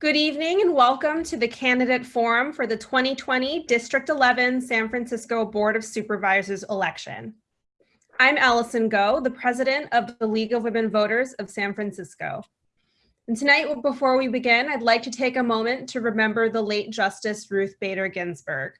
Good evening and welcome to the candidate forum for the 2020 District 11 San Francisco Board of Supervisors election. I'm Allison Goh, the president of the League of Women Voters of San Francisco. And tonight, before we begin, I'd like to take a moment to remember the late Justice Ruth Bader Ginsburg.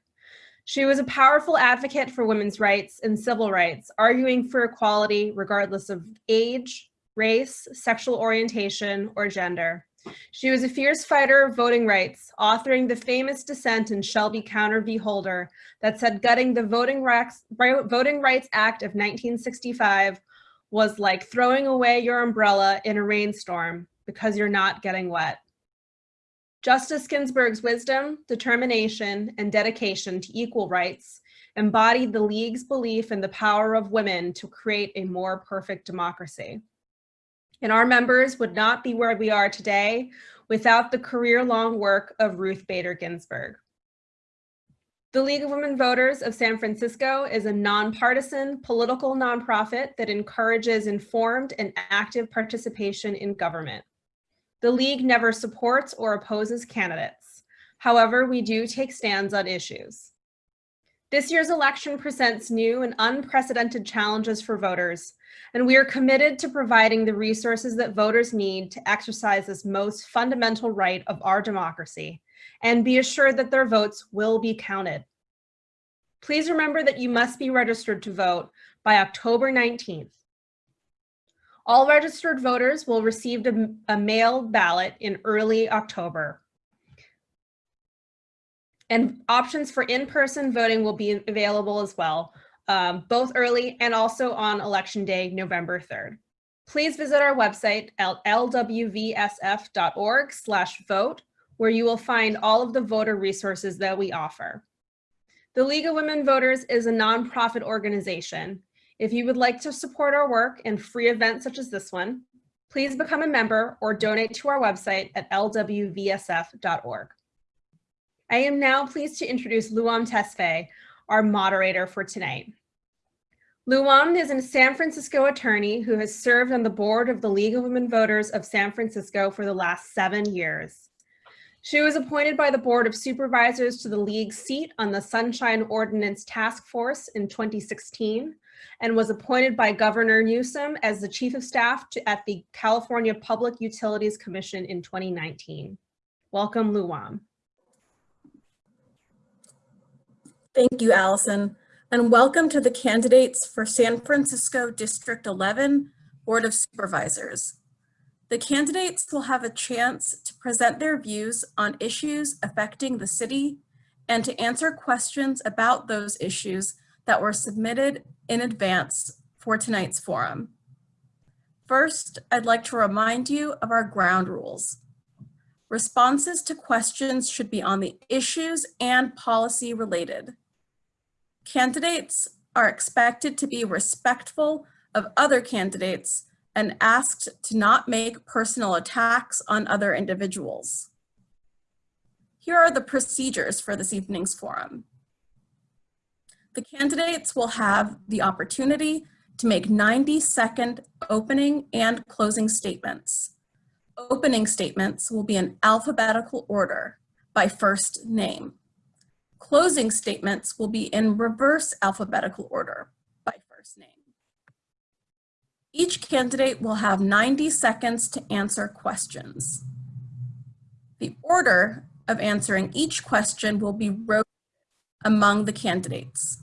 She was a powerful advocate for women's rights and civil rights, arguing for equality regardless of age, race, sexual orientation, or gender. She was a fierce fighter of voting rights, authoring the famous dissent in Shelby County v. Holder that said gutting the Voting Rights, Voting Rights Act of 1965 was like throwing away your umbrella in a rainstorm because you're not getting wet. Justice Ginsburg's wisdom, determination, and dedication to equal rights embodied the League's belief in the power of women to create a more perfect democracy and our members would not be where we are today without the career-long work of Ruth Bader Ginsburg. The League of Women Voters of San Francisco is a nonpartisan political nonprofit that encourages informed and active participation in government. The League never supports or opposes candidates. However, we do take stands on issues. This year's election presents new and unprecedented challenges for voters, and we are committed to providing the resources that voters need to exercise this most fundamental right of our democracy and be assured that their votes will be counted. Please remember that you must be registered to vote by October 19th. All registered voters will receive a, a mail ballot in early October. And options for in-person voting will be available as well, um, both early and also on election day, November 3rd. Please visit our website at lwvsf.org slash vote, where you will find all of the voter resources that we offer. The League of Women Voters is a nonprofit organization. If you would like to support our work and free events such as this one, please become a member or donate to our website at lwvsf.org. I am now pleased to introduce Luam Tesfaye, our moderator for tonight. Luam is a San Francisco attorney who has served on the board of the League of Women Voters of San Francisco for the last seven years. She was appointed by the Board of Supervisors to the League's seat on the Sunshine Ordinance Task Force in 2016 and was appointed by Governor Newsom as the Chief of Staff to, at the California Public Utilities Commission in 2019. Welcome, Luam. Thank you, Allison, and welcome to the candidates for San Francisco District 11 Board of Supervisors. The candidates will have a chance to present their views on issues affecting the city and to answer questions about those issues that were submitted in advance for tonight's forum. First, I'd like to remind you of our ground rules. Responses to questions should be on the issues and policy related. Candidates are expected to be respectful of other candidates and asked to not make personal attacks on other individuals. Here are the procedures for this evening's forum. The candidates will have the opportunity to make 90 second opening and closing statements. Opening statements will be in alphabetical order by first name. Closing statements will be in reverse alphabetical order by first name. Each candidate will have 90 seconds to answer questions. The order of answering each question will be rotated among the candidates.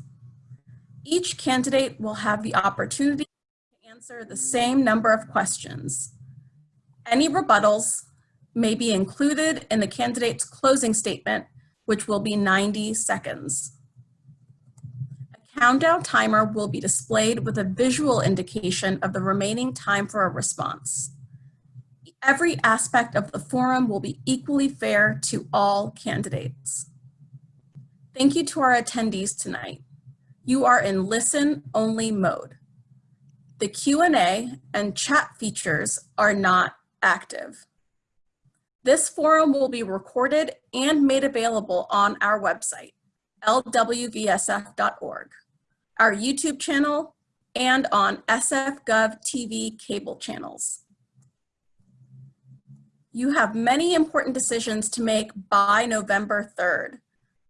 Each candidate will have the opportunity to answer the same number of questions. Any rebuttals may be included in the candidate's closing statement which will be 90 seconds. A countdown timer will be displayed with a visual indication of the remaining time for a response. Every aspect of the forum will be equally fair to all candidates. Thank you to our attendees tonight. You are in listen-only mode. The Q&A and chat features are not active. This forum will be recorded and made available on our website, lwvsf.org, our YouTube channel, and on SFGov TV cable channels. You have many important decisions to make by November 3rd.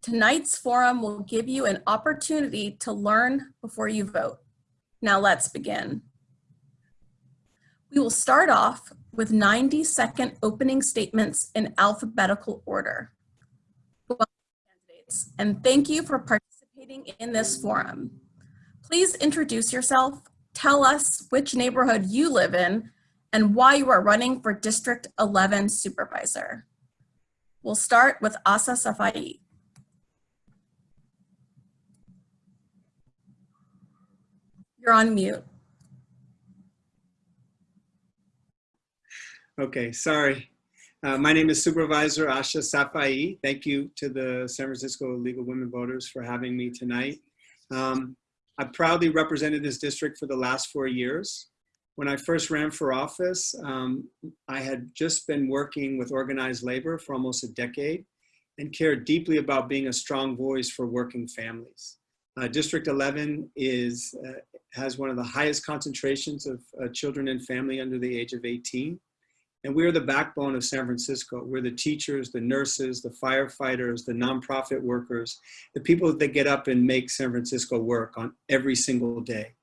Tonight's forum will give you an opportunity to learn before you vote. Now let's begin. We will start off with 90 second opening statements in alphabetical order. And thank you for participating in this forum. Please introduce yourself, tell us which neighborhood you live in, and why you are running for District 11 Supervisor. We'll start with Ahsha Safai. You're on mute. Okay, sorry. Uh, my name is Supervisor Ahsha Safai. Thank you to the San Francisco League of Women Voters for having me tonight. Um, I proudly represented this district for the last four years. When I first ran for office, um, I had just been working with organized labor for almost a decade and cared deeply about being a strong voice for working families. Uh, District 11 is, uh, has one of the highest concentrations of uh, children and family under the age of 18. And we are the backbone of San Francisco. We're the teachers, the nurses, the firefighters, the nonprofit workers, the people that get up and make San Francisco work on every single day.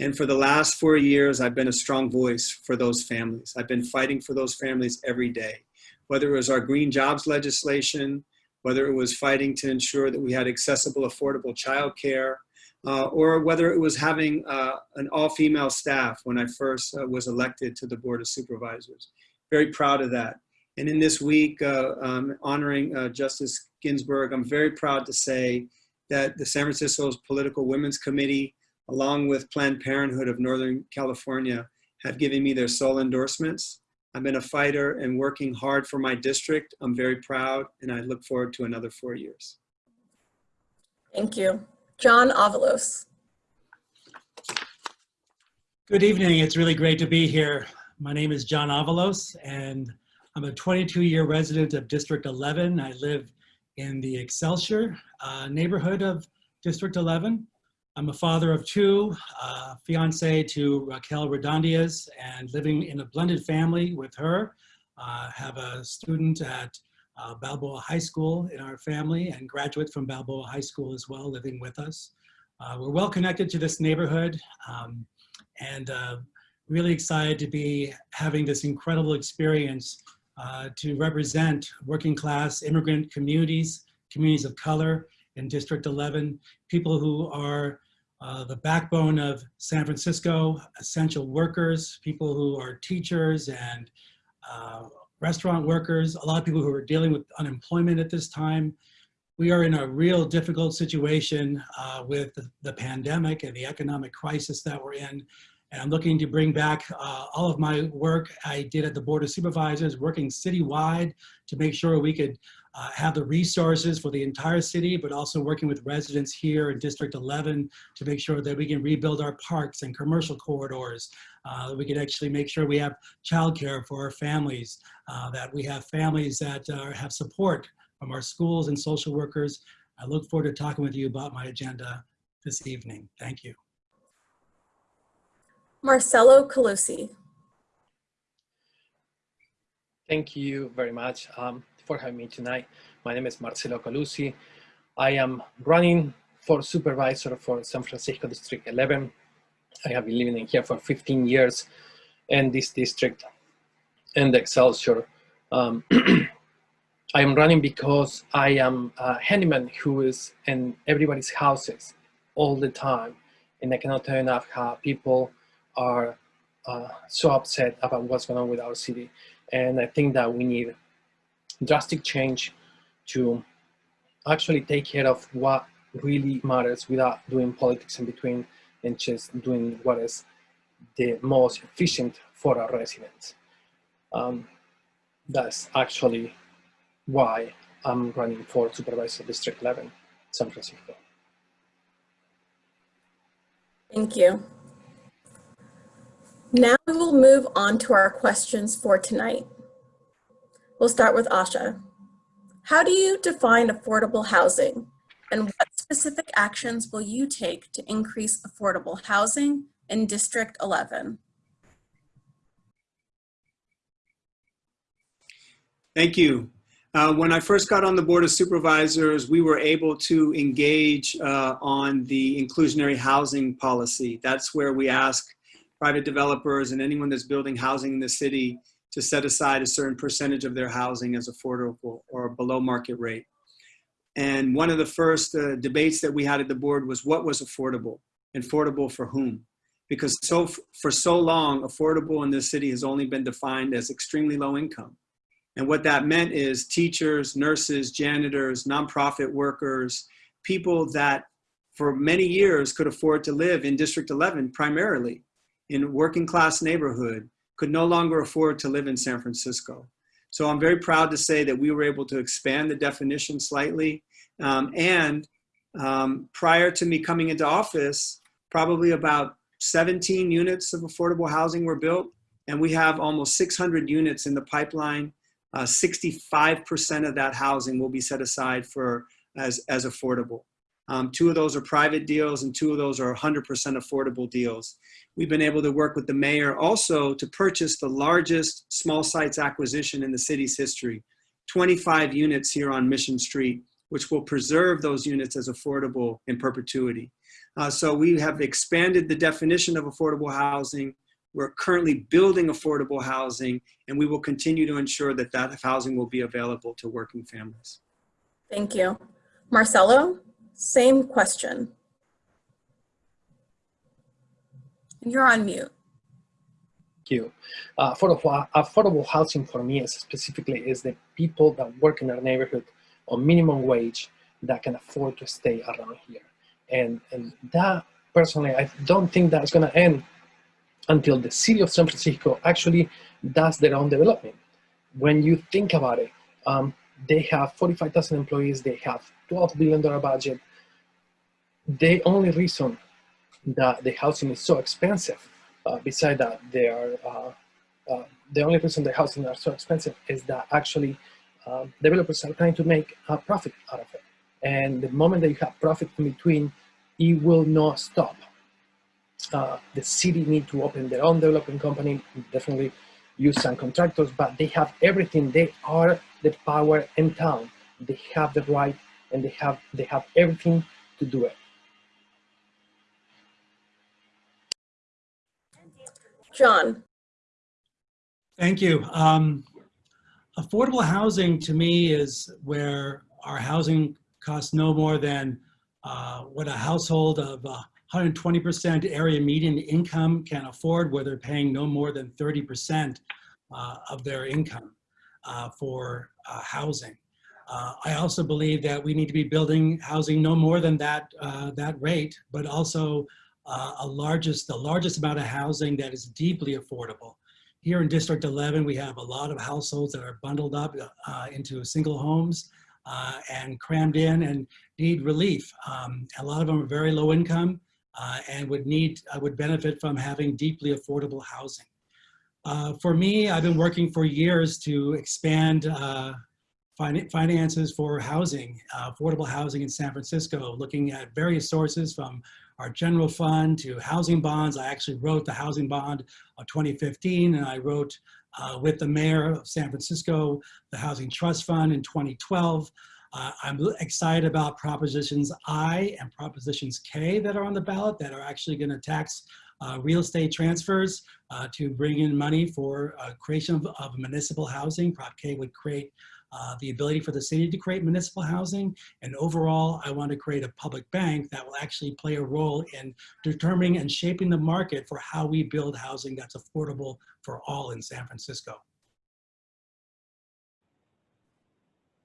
And for the last four years, I've been a strong voice for those families. I've been fighting for those families every day, whether it was our green jobs legislation, whether it was fighting to ensure that we had accessible, affordable childcare, uh, or whether it was having uh, an all-female staff when I first uh, was elected to the Board of Supervisors very proud of that. And in this week, uh, um, honoring uh, Justice Ginsburg, I'm very proud to say that the San Francisco's Political Women's Committee, along with Planned Parenthood of Northern California, have given me their sole endorsements. I've been a fighter and working hard for my district. I'm very proud and I look forward to another four years. Thank you. John Avalos. Good evening. It's really great to be here. My name is John Avalos, and I'm a 22-year resident of District 11. I live in the Excelsior uh, neighborhood of District 11. I'm a father of two, uh, fiance to Raquel Redondiez, and living in a blended family with her. Uh, have a student at uh, Balboa High School in our family and graduate from Balboa High School as well, living with us. Uh, we're well connected to this neighborhood um, and uh, really excited to be having this incredible experience uh, to represent working class immigrant communities, communities of color in District 11, people who are uh, the backbone of San Francisco, essential workers, people who are teachers and uh, restaurant workers, a lot of people who are dealing with unemployment at this time. We are in a real difficult situation uh, with the, the pandemic and the economic crisis that we're in. And I'm looking to bring back uh, all of my work I did at the Board of Supervisors, working citywide to make sure we could uh, have the resources for the entire city, but also working with residents here in District 11 to make sure that we can rebuild our parks and commercial corridors. Uh, we can actually make sure we have childcare for our families, uh, that we have families that uh, have support from our schools and social workers. I look forward to talking with you about my agenda this evening. Thank you. Marcelo Colussi. Thank you very much um, for having me tonight. My name is Marcelo Colussi. I am running for supervisor for San Francisco District 11. I have been living in here for 15 years in this district and Excelsior. Um, I am running because I am a handyman who is in everybody's houses all the time. And I cannot tell enough how people are uh, so upset about what's going on with our city. And I think that we need drastic change to actually take care of what really matters without doing politics in between and just doing what is the most efficient for our residents. Um, that's actually why I'm running for Supervisor District 11, San Francisco. Thank you. Now we will move on to our questions for tonight. We'll start with Ahsha. How do you define affordable housing? And what specific actions will you take to increase affordable housing in District 11? Thank you. Uh, when I first got on the Board of Supervisors, we were able to engage uh, on the inclusionary housing policy. That's where we ask private developers and anyone that's building housing in the city to set aside a certain percentage of their housing as affordable or below market rate. And one of the first uh, debates that we had at the board was what was affordable? Affordable for whom? Because so for so long, affordable in this city has only been defined as extremely low income. And what that meant is teachers, nurses, janitors, nonprofit workers, people that for many years could afford to live in District 11 primarily in working class neighborhood could no longer afford to live in San Francisco. So I'm very proud to say that we were able to expand the definition slightly. Um, and um, prior to me coming into office, probably about 17 units of affordable housing were built. And we have almost 600 units in the pipeline 65% uh, of that housing will be set aside for as, as affordable. Um, two of those are private deals and two of those are 100% affordable deals. We've been able to work with the mayor also to purchase the largest small sites acquisition in the city's history, 25 units here on Mission Street, which will preserve those units as affordable in perpetuity. Uh, so we have expanded the definition of affordable housing. We're currently building affordable housing, and we will continue to ensure that that housing will be available to working families. Thank you. Marcelo, same question. And you're on mute. Thank you. Uh, affordable, affordable housing for me is specifically is the people that work in our neighborhood on minimum wage that can afford to stay around here. And, and that personally, I don't think that's gonna end until the city of San Francisco actually does their own development. When you think about it, um, they have 45,000 employees, they have $12 billion budget. The only reason that the housing is so expensive, uh, beside that, they are, uh, uh, the only reason the housing are so expensive is that actually um, developers are trying to make a profit out of it. And the moment that you have profit in between, it will not stop uh, the city need to open their own development company, definitely use some contractors, but they have everything. They are the power in town. They have the right and they have, they have everything to do it. John. Thank you. Um, affordable housing to me is where our housing costs no more than uh, what a household of uh, 120% area median income can afford where they're paying no more than 30% uh, of their income uh, for uh, housing. Uh, I also believe that we need to be building housing no more than that, uh, that rate, but also uh, a largest, the largest amount of housing that is deeply affordable. Here in District 11, we have a lot of households that are bundled up into single homes and crammed in and need relief. Um, a lot of them are very low income uh, and would need, uh, would benefit from having deeply affordable housing. Uh, for me, I've been working for years to expand uh, fin finances for housing, uh, affordable housing in San Francisco, looking at various sources from our general fund to housing bonds. I actually wrote the housing bond of 2015 and I wrote uh, with the mayor of San Francisco, the Housing Trust Fund in 2012. Uh, I'm excited about propositions I and propositions K that are on the ballot that are actually going to tax real estate transfers uh, to bring in money for uh, creation of, of, municipal housing. Prop K would create uh, the ability for the city to create municipal housing. And overall, I want to create a public bank that will actually play a role in determining and shaping the market for how we build housing that's affordable for all in San Francisco.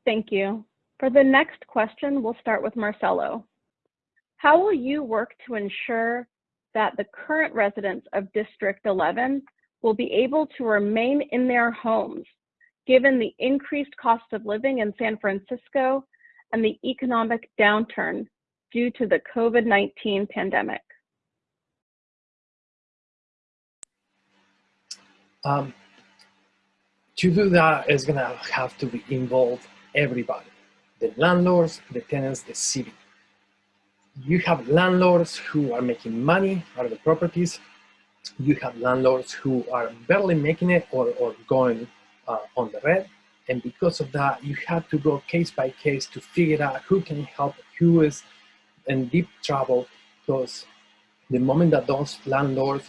Thank you. For the next question, we'll start with Marcelo. How will you work to ensure that the current residents of District 11 will be able to remain in their homes, given the increased cost of living in San Francisco and the economic downturn due to the COVID-19 pandemic? Um, to do that is gonna have to involve everybody the landlords, the tenants, the city. You have landlords who are making money out of the properties. You have landlords who are barely making it or, or going uh, on the red. And because of that, you have to go case by case to figure out who can help, who is in deep trouble, because the moment that those landlords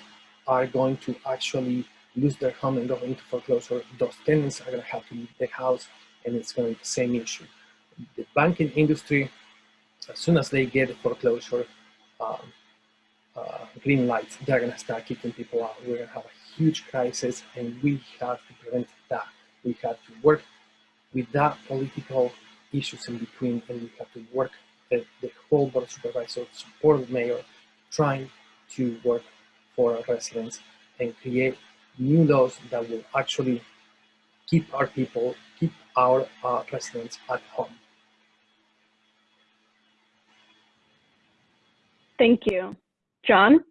are going to actually lose their home and go into foreclosure, those tenants are going to have to leave the house, and it's going to be the same issue. The banking industry, as soon as they get foreclosure um, uh, green lights, they're going to start kicking people out. We're going to have a huge crisis, and we have to prevent that. We have to work with that political issues in between, and we have to work the, the whole board of supervisors, support the mayor, trying to work for our residents and create new laws that will actually keep our people, keep our uh, residents at home. Thank you. John?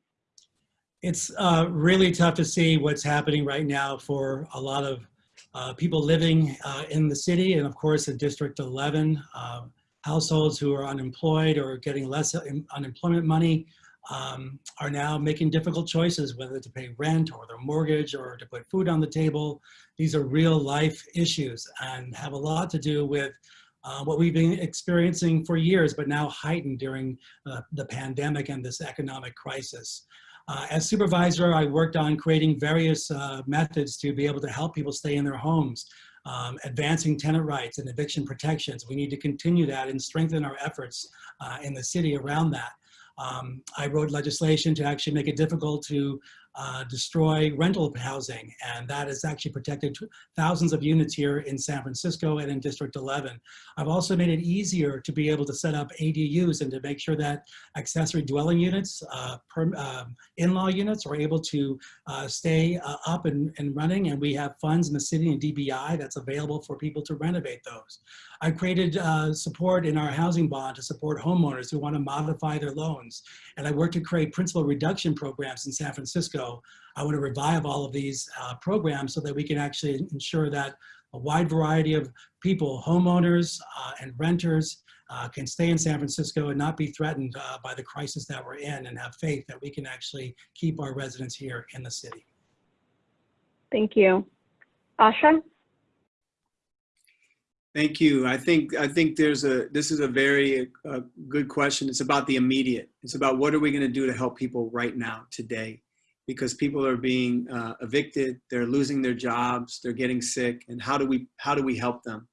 It's uh, really tough to see what's happening right now for a lot of uh, people living uh, in the city and of course in District 11, uh, households who are unemployed or getting less unemployment money um, are now making difficult choices whether to pay rent or their mortgage or to put food on the table. These are real life issues and have a lot to do with uh, what we've been experiencing for years, but now heightened during uh, the pandemic and this economic crisis. Uh, as supervisor, I worked on creating various uh, methods to be able to help people stay in their homes, um, advancing tenant rights and eviction protections. We need to continue that and strengthen our efforts uh, in the city around that. Um, I wrote legislation to actually make it difficult to uh, destroy rental housing, and that has actually protected thousands of units here in San Francisco and in District 11. I've also made it easier to be able to set up ADUs and to make sure that accessory dwelling units, uh, um, in-law units are able to uh, stay uh, up and, and running, and we have funds in the city and DBI that's available for people to renovate those. I created uh, support in our housing bond to support homeowners who want to modify their loans. And I worked to create principal reduction programs in San Francisco. I want to revive all of these uh, programs so that we can actually ensure that a wide variety of people, homeowners uh, and renters, uh, can stay in San Francisco and not be threatened uh, by the crisis that we're in and have faith that we can actually keep our residents here in the city. Thank you. Ahsha? Thank you. I think I think there's a this is a very uh, good question. It's about the immediate. It's about what are we going to do to help people right now today, because people are being uh, evicted, they're losing their jobs, they're getting sick, and how do we how do we help them?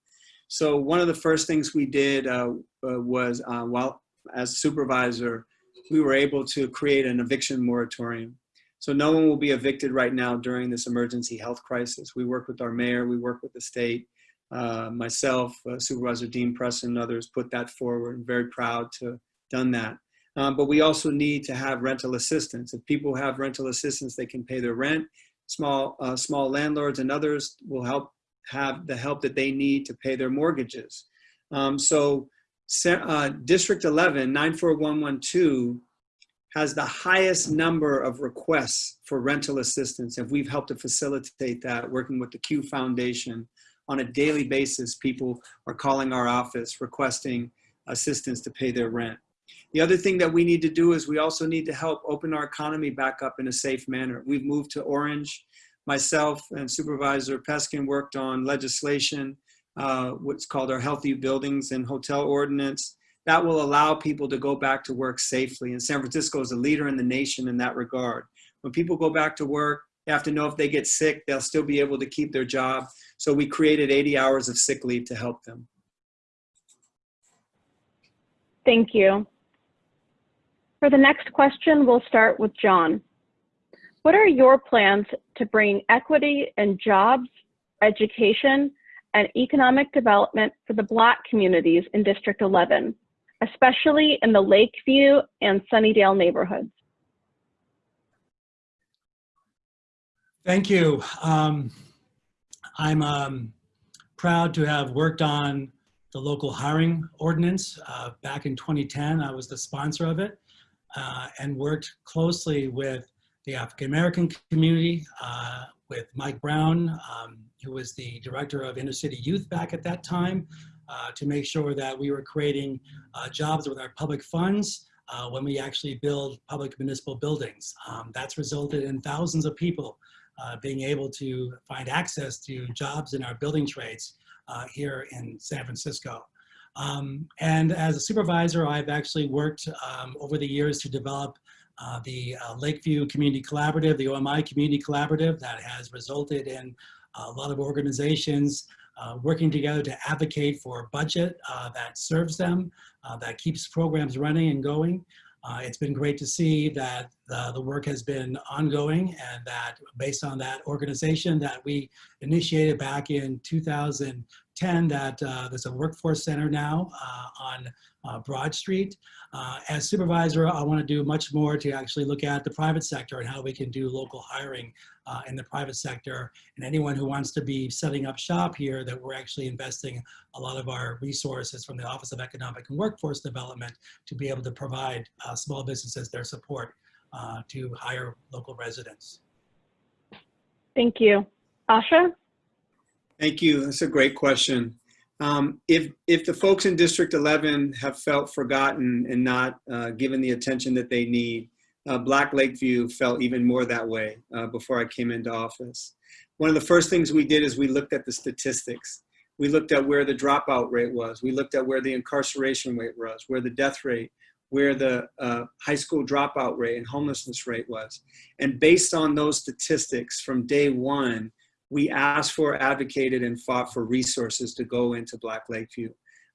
So one of the first things we did uh, uh was uh, while as supervisor, we were able to create an eviction moratorium. So no one will be evicted right now during this emergency health crisis. We work with our mayor, we work with the state uh, myself, uh, Supervisor Dean Preston, and others put that forward. I'm very proud to have done that. Um, but we also need to have rental assistance. If people have rental assistance, they can pay their rent. Small, uh, small landlords and others will help have the help that they need to pay their mortgages. Um, so uh, District 11, 94112, has the highest number of requests for rental assistance. And we've helped to facilitate that working with the Q Foundation, on a daily basis, people are calling our office requesting assistance to pay their rent. The other thing that we need to do is we also need to help open our economy back up in a safe manner. We've moved to Orange. Myself and Supervisor Peskin worked on legislation, uh, what's called our Healthy Buildings and Hotel Ordinance. That will allow people to go back to work safely. And San Francisco is a leader in the nation in that regard. When people go back to work, they have to know if they get sick, they'll still be able to keep their job. So we created 80 hours of sick leave to help them. Thank you. For the next question, we'll start with John. What are your plans to bring equity and jobs, education, and economic development for the Black communities in District 11, especially in the Lakeview and Sunnydale neighborhoods? Thank you. Um, I'm um, proud to have worked on the local hiring ordinance uh, back in 2010. I was the sponsor of it uh, and worked closely with the African American community, uh, with Mike Brown, um, who was the director of inner city youth back at that time, uh, to make sure that we were creating uh, jobs with our public funds uh, when we actually build public municipal buildings. Um, that's resulted in thousands of people uh, being able to find access to jobs in our building trades here in San Francisco. Um, and as a supervisor, I've actually worked um, over the years to develop uh, the uh, Lakeview Community Collaborative, the OMI Community Collaborative that has resulted in a lot of organizations uh, working together to advocate for a budget uh, that serves them, uh, that keeps programs running and going. Uh, it's been great to see that the, the work has been ongoing and that based on that organization that we initiated back in 2010 that uh, there's a workforce center now uh, on uh, Broad Street. Uh, as supervisor, I want to do much more to actually look at the private sector and how we can do local hiring in the private sector. And anyone who wants to be setting up shop here, that we're actually investing a lot of our resources from the Office of Economic and Workforce Development to be able to provide small businesses their support to hire local residents. Thank you. Ahsha? Thank you. That's a great question. Um, if, if the folks in District 11 have felt forgotten and not uh, given the attention that they need, uh, Black Lakeview felt even more that way uh, before I came into office. One of the first things we did is we looked at the statistics. We looked at where the dropout rate was. We looked at where the incarceration rate was, where the death rate, where the uh, high school dropout rate and homelessness rate was. And based on those statistics from day one, we asked for, advocated, and fought for resources to go into Black Lakeview.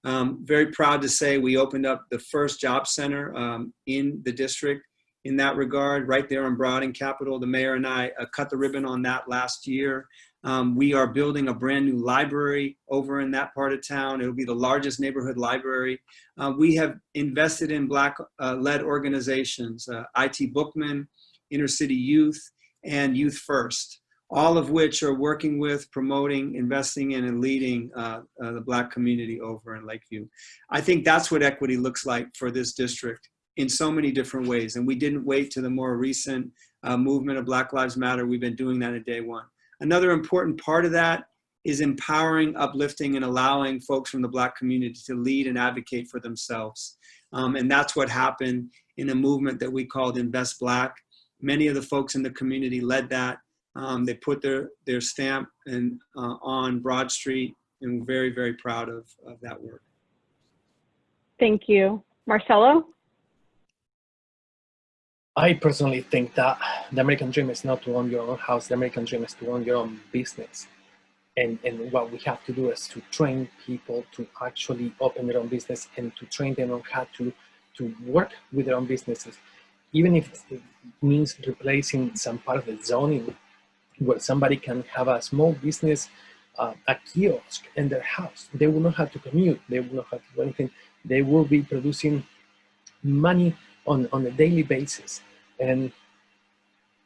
Um, very proud to say we opened up the first job center um, in the district in that regard, right there on Broad and Capitol. The mayor and I uh, cut the ribbon on that last year. Um, we are building a brand new library over in that part of town. It'll be the largest neighborhood library. Uh, we have invested in Black-led uh, organizations, uh, IT Bookman, Inner City Youth, and Youth First all of which are working with, promoting, investing in, and leading uh, uh, the Black community over in Lakeview. I think that's what equity looks like for this district in so many different ways. And we didn't wait to the more recent uh, movement of Black Lives Matter. We've been doing that at day one. Another important part of that is empowering, uplifting, and allowing folks from the Black community to lead and advocate for themselves. Um, and that's what happened in a movement that we called Invest Black. Many of the folks in the community led that. Um, they put their, their stamp and, uh, on Broad Street and we're very, very proud of, of that work. Thank you. Marcelo? I personally think that the American dream is not to own your own house. The American dream is to own your own business. And, and what we have to do is to train people to actually open their own business and to train them on how to, to work with their own businesses. Even if it means replacing some part of the zoning where somebody can have a small business, uh, a kiosk in their house. They will not have to commute. They will not have to do anything. They will be producing money on, on a daily basis. And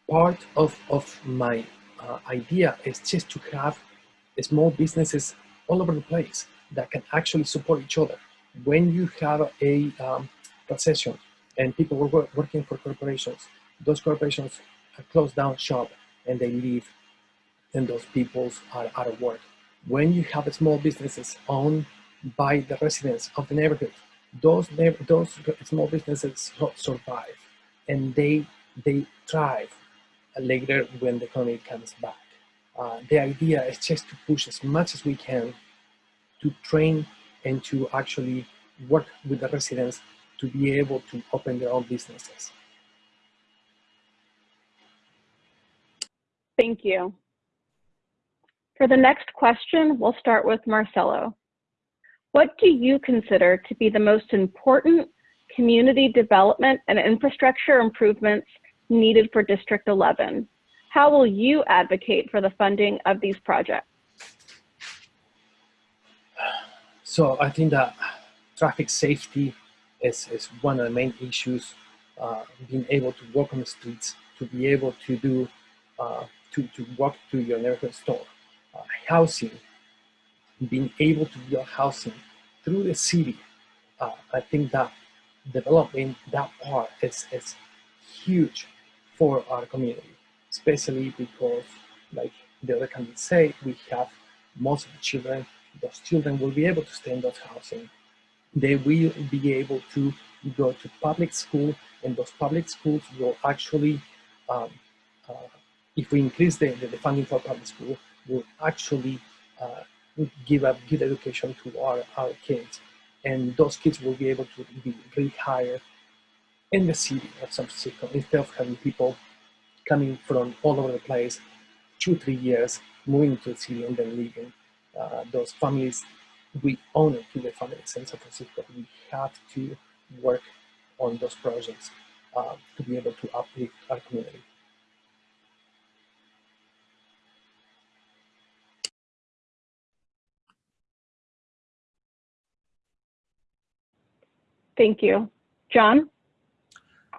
part of, of my uh, idea is just to have small businesses all over the place that can actually support each other. When you have a um, recession and people were working for corporations, those corporations close down shop and they leave and those people are out of work. When you have small businesses owned by the residents of the neighborhood, those, those small businesses survive and they, they thrive later when the economy comes back. Uh, the idea is just to push as much as we can to train and to actually work with the residents to be able to open their own businesses. Thank you. For the next question, we'll start with Marcelo. What do you consider to be the most important community development and infrastructure improvements needed for District 11? How will you advocate for the funding of these projects? So I think that traffic safety is, is one of the main issues. Uh, being able to walk on the streets, to be able to do, uh, to, to walk to your neighborhood store, uh, housing, being able to build housing through the city. Uh, I think that developing that part is, is huge for our community, especially because, like the other candidates say, we have most of the children, those children will be able to stay in those housing. They will be able to go to public school and those public schools will actually um, uh, if we increase the, the, funding for public school, we will actually uh, give a good education to our, our kids. And those kids will be able to be rehired in the city of San Francisco instead of having people coming from all over the place, two, three years, moving to the city and then leaving. Uh, those families, we own it to the families in San Francisco. We have to work on those projects uh, to be able to uplift our community. Thank you. John?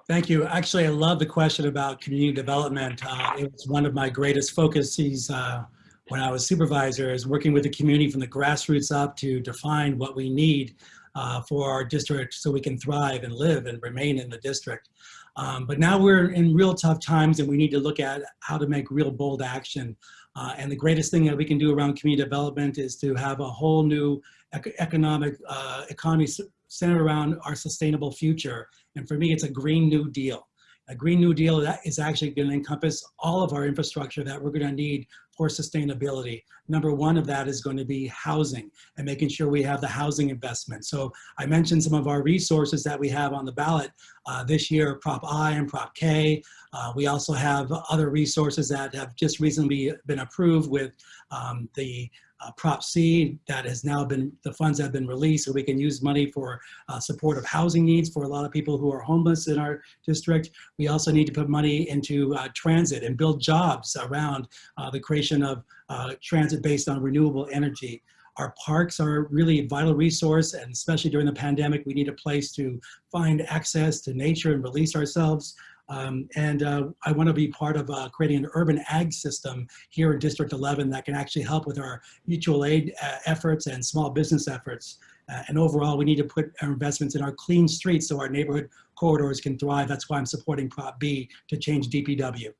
Thank you. Actually, I love the question about community development. Uh, it was one of my greatest focuses uh, when I was supervisor is working with the community from the grassroots up to define what we need uh, for our district so we can thrive and live and remain in the district. Um, but now we're in real tough times and we need to look at how to make real bold action. Uh, and the greatest thing that we can do around community development is to have a whole new ec economic uh, economy centered around our sustainable future. And for me, it's a Green New Deal. A Green New Deal that is actually going to encompass all of our infrastructure that we're going to need for sustainability. Number one of that is going to be housing and making sure we have the housing investment. So I mentioned some of our resources that we have on the ballot uh, this year, Prop I and Prop K. Uh, we also have other resources that have just recently been approved with um, the uh, Prop C that has now been, the funds have been released so we can use money for uh, support of housing needs for a lot of people who are homeless in our district. We also need to put money into uh, transit and build jobs around uh, the creation of uh, transit based on renewable energy. Our parks are really a vital resource and especially during the pandemic, we need a place to find access to nature and release ourselves. Um, and uh, I want to be part of uh, creating an urban ag system here in District 11 that can actually help with our mutual aid uh, efforts and small business efforts. Uh, and overall, we need to put our investments in our clean streets so our neighborhood corridors can thrive. That's why I'm supporting Prop B to change DPW.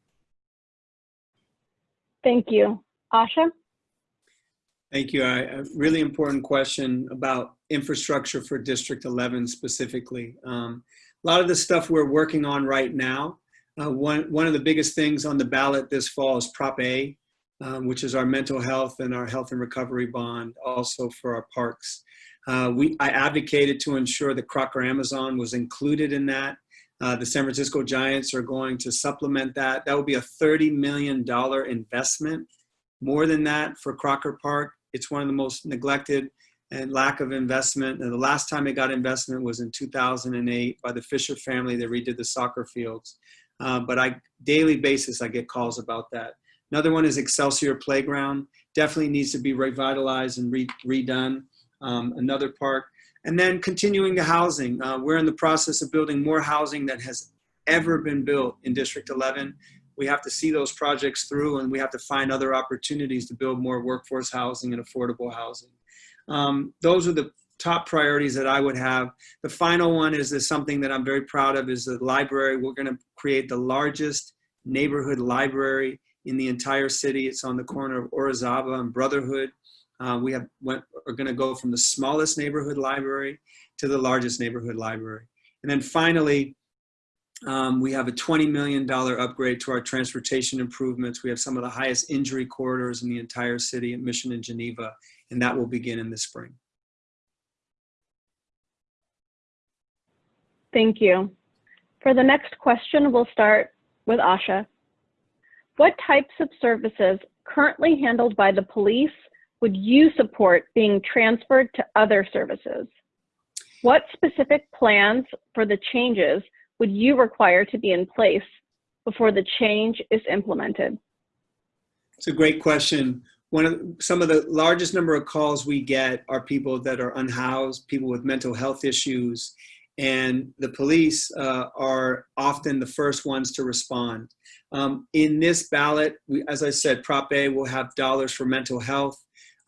Thank you. Ahsha? Thank you. I, a really important question about infrastructure for District 11 specifically. Um, a lot of the stuff we're working on right now, uh, one, one of the biggest things on the ballot this fall is Prop A, um, which is our mental health and our health and recovery bond, also for our parks. Uh, we, I advocated to ensure that Crocker Amazon was included in that. Uh, the San Francisco Giants are going to supplement that. That would be a $30 million investment. More than that for Crocker Park. It's one of the most neglected and lack of investment. And the last time it got investment was in 2008 by the Fisher family. They redid the soccer fields. Uh, but I daily basis, I get calls about that. Another one is Excelsior Playground. Definitely needs to be revitalized and re redone. Um, another park. And then continuing the housing. Uh, we're in the process of building more housing that has ever been built in District 11. We have to see those projects through and we have to find other opportunities to build more workforce housing and affordable housing. Um, those are the top priorities that I would have. The final one is, is something that I'm very proud of is the library. We're gonna create the largest neighborhood library in the entire city. It's on the corner of Orizaba and Brotherhood. Uh, we have went, are going to go from the smallest neighborhood library to the largest neighborhood library. And then finally, um, we have a $20 million upgrade to our transportation improvements. We have some of the highest injury corridors in the entire city at Mission and Geneva, and that will begin in the spring. Thank you. For the next question, we'll start with Ahsha. What types of services currently handled by the police would you support being transferred to other services? What specific plans for the changes would you require to be in place before the change is implemented? It's a great question. One of some of the largest number of calls we get are people that are unhoused, people with mental health issues, and the police uh, are often the first ones to respond. Um, in this ballot, we, as I said, Prop A will have dollars for mental health.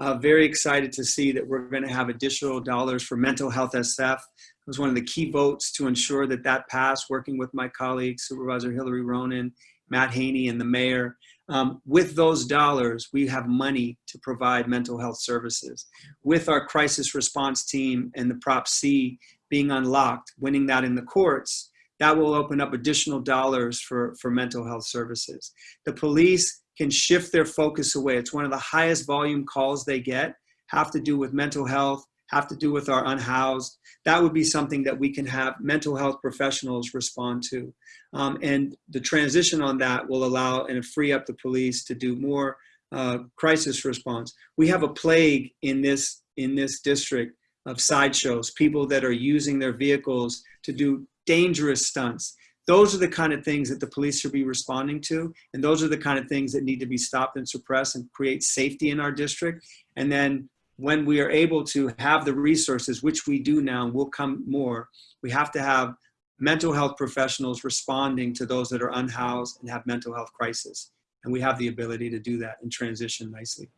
Uh, very excited to see that we're going to have additional dollars for mental health SF. It was one of the key votes to ensure that that passed, working with my colleagues, Supervisor Hillary Ronen, Matt Haney, and the mayor. Um, with those dollars, we have money to provide mental health services. With our crisis response team and the Prop C being unlocked, winning that in the courts, that will open up additional dollars for, for mental health services. The police can shift their focus away. It's one of the highest volume calls they get, have to do with mental health, have to do with our unhoused. That would be something that we can have mental health professionals respond to. Um, and the transition on that will allow and free up the police to do more uh, crisis response. We have a plague in this, in this district of sideshows, people that are using their vehicles to do dangerous stunts. Those are the kind of things that the police should be responding to. And those are the kind of things that need to be stopped and suppressed and create safety in our district. And then when we are able to have the resources, which we do now, and will come more, we have to have mental health professionals responding to those that are unhoused and have mental health crisis. And we have the ability to do that and transition nicely.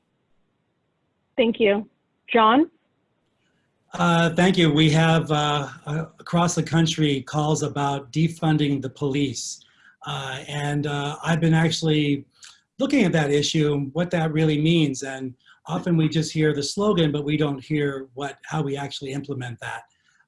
Thank you. John? Uh, Thank you. We have uh, uh, across the country calls about defunding the police. Uh, And uh, I've been actually looking at that issue, and what that really means. And often we just hear the slogan, but we don't hear what, how we actually implement that.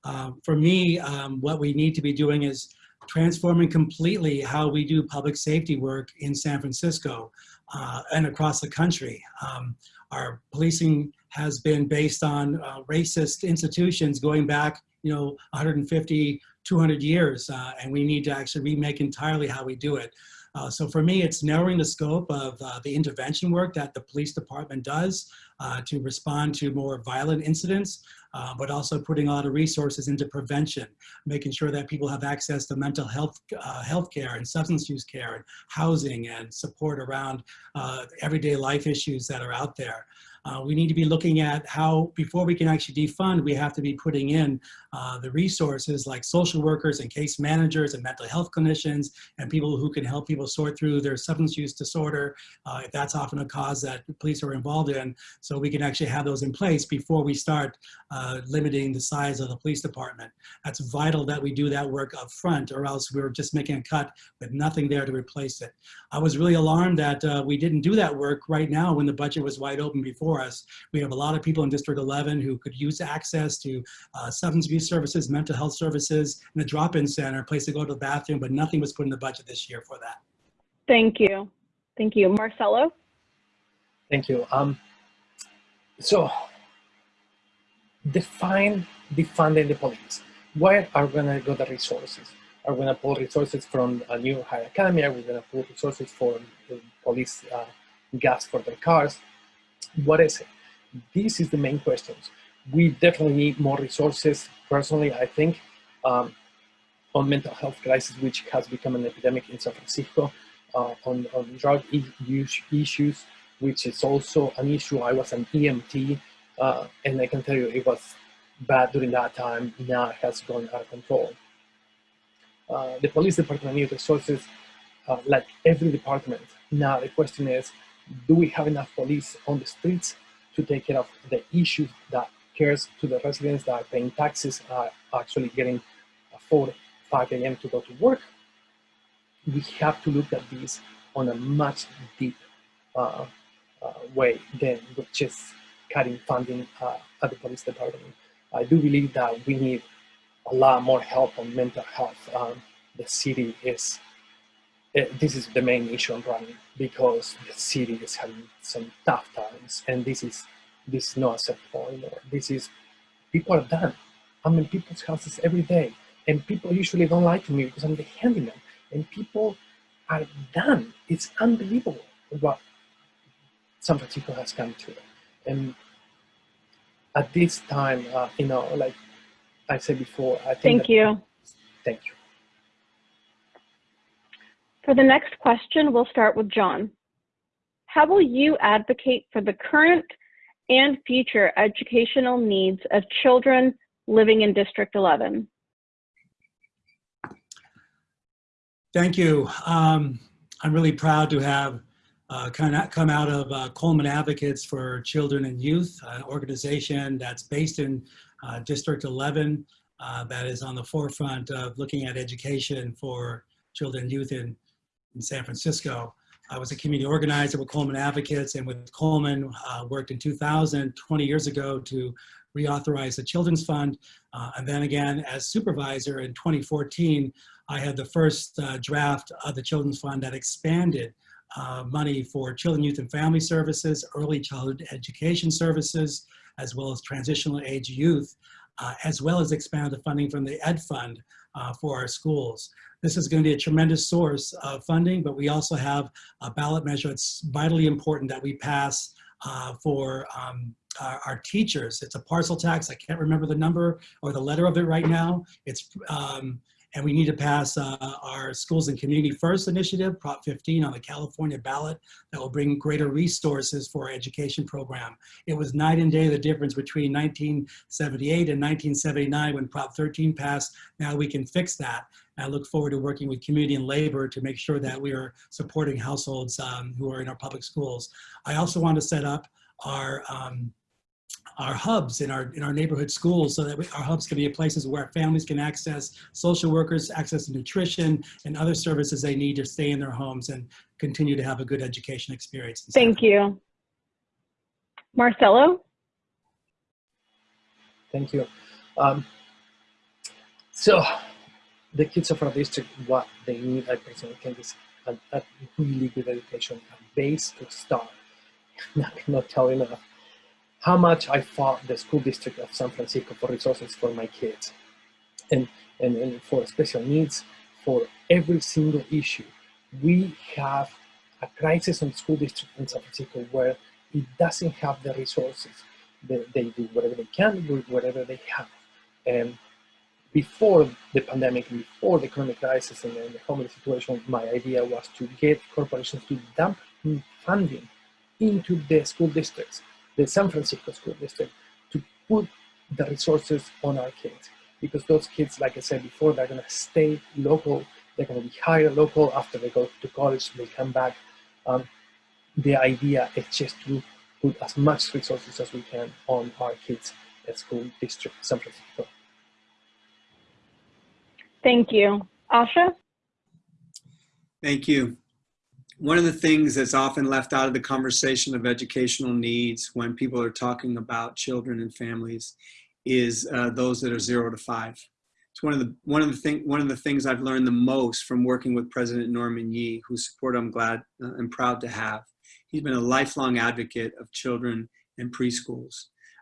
Um, For me, um, what we need to be doing is transforming completely how we do public safety work in San Francisco uh, and across the country. Um, Our policing has been based on uh, racist institutions going back, you know, 150, 200 years, uh, and we need to actually remake entirely how we do it. Uh, so for me, it's narrowing the scope of uh, the intervention work that the police department does uh, to respond to more violent incidents, uh, but also putting a lot of resources into prevention, making sure that people have access to mental health, uh, health care and substance use care and housing and support around uh, everyday life issues that are out there. Uh, we need to be looking at how, before we can actually defund, we have to be putting in uh, the resources like social workers and case managers and mental health clinicians and people who can help people sort through their substance use disorder, uh, if that's often a cause that police are involved in. So we can actually have those in place before we start uh, limiting the size of the police department. That's vital that we do that work up front or else we're just making a cut with nothing there to replace it. I was really alarmed that uh, we didn't do that work right now when the budget was wide open before us. We have a lot of people in District 11 who could use access to uh, substance abuse services, mental health services, and a drop-in center, a place to go to the bathroom, but nothing was put in the budget this year for that. Thank you. Thank you. Marcelo? Thank you. Um, so define defunding the police. Where are we gonna go the resources? Are we gonna pull resources from a new high academy? Are we gonna pull resources for the police uh, gas for their cars? What is it? This is the main questions. We definitely need more resources. Personally, I think um, on mental health crisis, which has become an epidemic in San Francisco, uh, on, on drug use issues, which is also an issue. I was an EMT, uh, and I can tell you it was bad during that time. Now it has gone out of control. Uh, the police department needs resources uh, like every department. Now the question is, do we have enough police on the streets to take care of the issues that cares to the residents that are paying taxes, are actually getting 4, 5 a.m. to go to work? We have to look at this on a much deep uh, uh, way than just cutting funding uh, at the police department. I do believe that we need a lot more help on mental health. Um, the city is, this is the main issue I'm running because the city is having some tough times and this is, this is not acceptable anymore. This is, people are done. I'm in people's houses every day and people usually don't like me because I'm the handyman and people are done. It's unbelievable what San Francisco has come to. And at this time, uh, you know, like I said before, I think. Thank you. Thank you. For the next question, we'll start with John. How will you advocate for the current and future educational needs of children living in District 11? Thank you. Um, I'm really proud to have uh, kind of come out of uh, Coleman Advocates for Children and Youth, an organization that's based in uh, District 11 uh, that is on the forefront of looking at education for children and youth in, in San Francisco. I was a community organizer with Coleman Advocates and with Coleman uh, worked in 2000, 20 years ago to reauthorize the Children's Fund. Uh, and then again, as supervisor in 2014, I had the first uh, draft of the Children's Fund that expanded uh, money for children, youth, and family services, early childhood education services, as well as transitional age youth, uh, as well as expand the funding from the Ed Fund uh, for our schools. This is going to be a tremendous source of funding, but we also have a ballot measure that's vitally important that we pass uh, for um, our, our, teachers. It's a parcel tax. I can't remember the number or the letter of it right now. It's um, and we need to pass uh, our Schools and Community First initiative, Prop 15 on the California ballot that will bring greater resources for our education program. It was night and day the difference between 1978 and 1979 when Prop 13 passed. Now we can fix that. I look forward to working with community and labor to make sure that we are supporting households um, who are in our public schools. I also want to set up our um, our hubs in our in our neighborhood schools so that we, our hubs can be places where families can access social workers, access to nutrition and other services they need to stay in their homes and continue to have a good education experience. Thank you. Marcelo? Thank you. Um, so the kids of our district, what they need, I personally think is a, a really good education, a base to start. I cannot tell enough how much I fought the school district of San Francisco for resources for my kids and, and, and for special needs, for every single issue. We have a crisis on school district in San Francisco where it doesn't have the resources. They, they do whatever they can with whatever they have. And before the pandemic, before the economic crisis and the homeless situation, my idea was to get corporations to dump funding into the school districts the San Francisco School District to put the resources on our kids. Because those kids, like I said before, they're gonna stay local, they're gonna be hired local after they go to college, they come back. Um, the idea is just to put as much resources as we can on our kids at school district San Francisco. Thank you. Ahsha? Thank you one of the things that's often left out of the conversation of educational needs when people are talking about children and families is uh, those that are zero to five. It's one of the one of the thing one of the things I've learned the most from working with President Norman Yee, whose support I'm glad uh, and proud to have. He's been a lifelong advocate of children and preschools.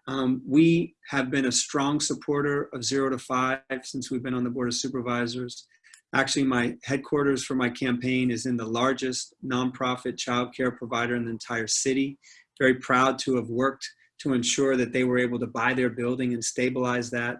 Um, we have been a strong supporter of zero to five since we've been on the Board of Supervisors. Actually, my headquarters for my campaign is in the largest nonprofit childcare provider in the entire city. Very proud to have worked to ensure that they were able to buy their building and stabilize that.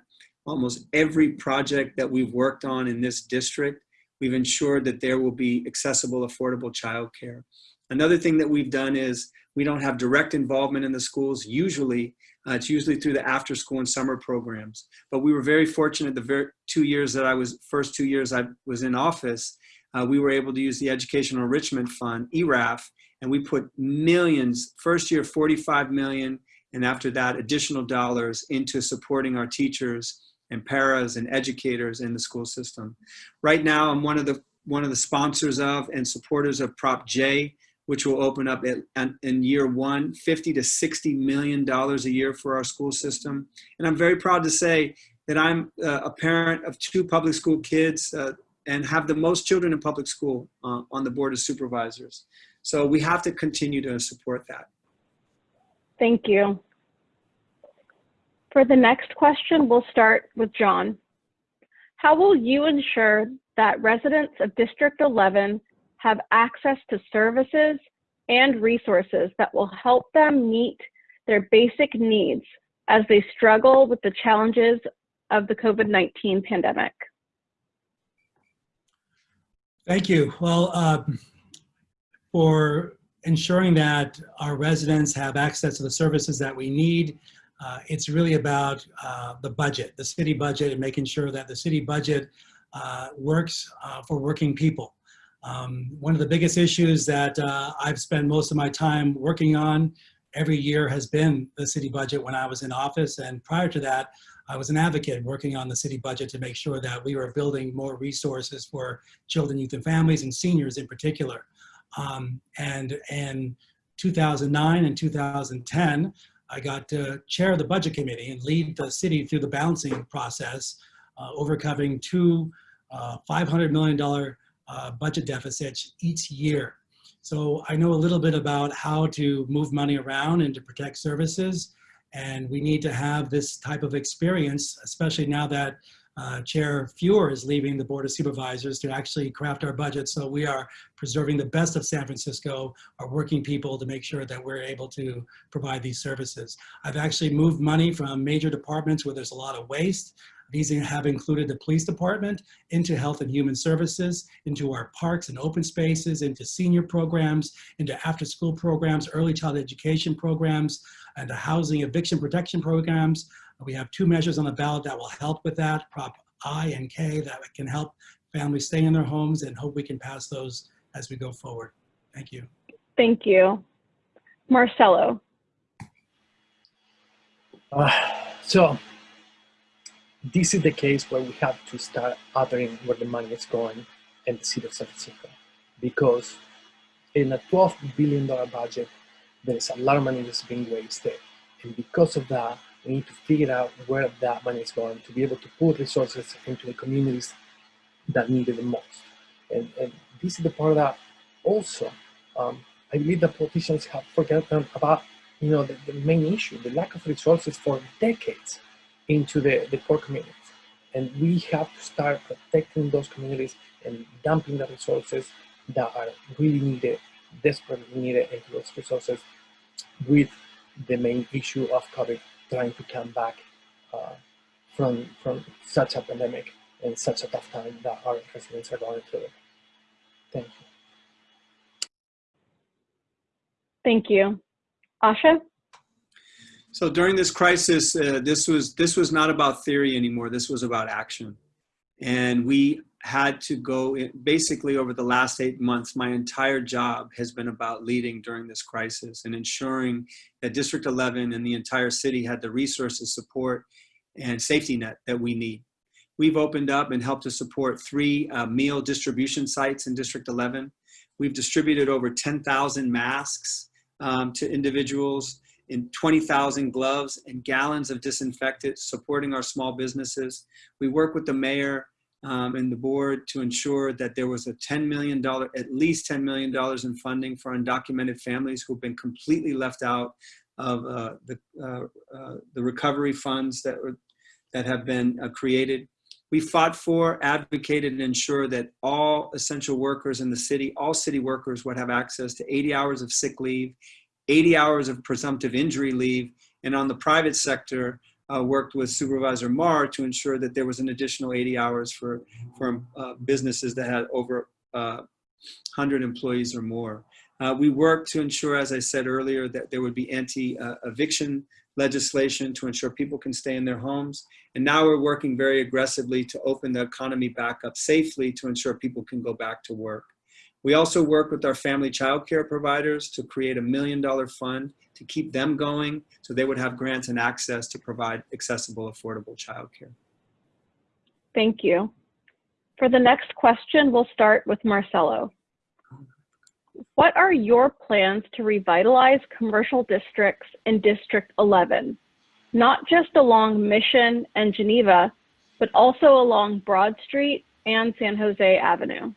Almost every project that we've worked on in this district, we've ensured that there will be accessible, affordable childcare. Another thing that we've done is we don't have direct involvement in the schools. Usually, uh, it's usually through the after school and summer programs. But we were very fortunate the very two years that I was, first two years I was in office, uh, we were able to use the Educational Enrichment Fund, ERAF, and we put millions, first year 45 million, and after that additional dollars into supporting our teachers and paras and educators in the school system. Right now, I'm one of the one of the sponsors of and supporters of Prop J, which will open up at, in year one, 50 to 60 million dollars a year for our school system. And I'm very proud to say that I'm uh, a parent of two public school kids uh, and have the most children in public school uh, on the board of supervisors. So we have to continue to support that. Thank you. For the next question, we'll start with John. How will you ensure that residents of District 11 have access to services and resources that will help them meet their basic needs as they struggle with the challenges of the COVID-19 pandemic? Thank you. Well, uh, for ensuring that our residents have access to the services that we need, uh, it's really about uh, the budget, the city budget, and making sure that the city budget uh, works uh, for working people. Um, one of the biggest issues that uh, I've spent most of my time working on every year has been the city budget when I was in office. And prior to that, I was an advocate working on the city budget to make sure that we were building more resources for children, youth, and families, and seniors in particular. Um, and in 2009 and 2010, I got to chair the budget committee and lead the city through the balancing process, uh, overcoming two uh, $500 million uh, budget deficits each year. So I know a little bit about how to move money around and to protect services. And we need to have this type of experience, especially now that uh, Chair Fewer is leaving the Board of Supervisors to actually craft our budget. So we are preserving the best of San Francisco, our working people to make sure that we're able to provide these services. I've actually moved money from major departments where there's a lot of waste. These have included the police department into health and human services, into our parks and open spaces, into senior programs, into after school programs, early child education programs, and the housing eviction protection programs. We have two measures on the ballot that will help with that, Prop I and K, that can help families stay in their homes and hope we can pass those as we go forward. Thank you. Thank you. Marcelo, Uh, so this is the case where we have to start uttering where the money is going in the city of Francisco. Because in a $12 billion budget, there is a lot of money that's being wasted. And because of that, we need to figure out where that money is going to be able to put resources into the communities that need it the most. And, and this is the part that also, um, I believe that politicians have forgotten about you know, the, the main issue, the lack of resources for decades into the, the poor communities. And we have to start protecting those communities and dumping the resources that are really needed, desperately needed into those resources with the main issue of COVID trying to come back uh, from, from such a pandemic and such a tough time that our residents are going through. Thank you. thank you. Ahsha, So during this crisis, uh, this was this was not about theory anymore. This was about action, and we had to go. In, basically, over the last eight months, my entire job has been about leading during this crisis and ensuring that District 11 and the entire city had the resources, support, and safety net that we need. We've opened up and helped to support three uh, meal distribution sites in District 11. We've distributed over 10,000 masks um, to individuals in 20,000 gloves and gallons of disinfectant supporting our small businesses. We work with the mayor um, and the board to ensure that there was a $10 million, at least $10 million in funding for undocumented families who've been completely left out of uh, the, uh, uh, the recovery funds that, were, that have been uh, created. We fought for, advocated, and ensured that all essential workers in the city, all city workers would have access to 80 hours of sick leave, 80 hours of presumptive injury leave, and on the private sector, uh, worked with Supervisor Mar to ensure that there was an additional 80 hours for, for uh, businesses that had over uh, 100 employees or more. Uh, we worked to ensure, as I said earlier, that there would be anti-eviction legislation to ensure people can stay in their homes. And now we're working very aggressively to open the economy back up safely to ensure people can go back to work. We also work with our family child care providers to create a million dollar fund to keep them going so they would have grants and access to provide accessible, affordable child care. thank you. For the next question, we'll start with Marcelo. What are your plans to revitalize commercial districts in District 11? Not just along Mission and Geneva, but also along Broad Street and San Jose Avenue.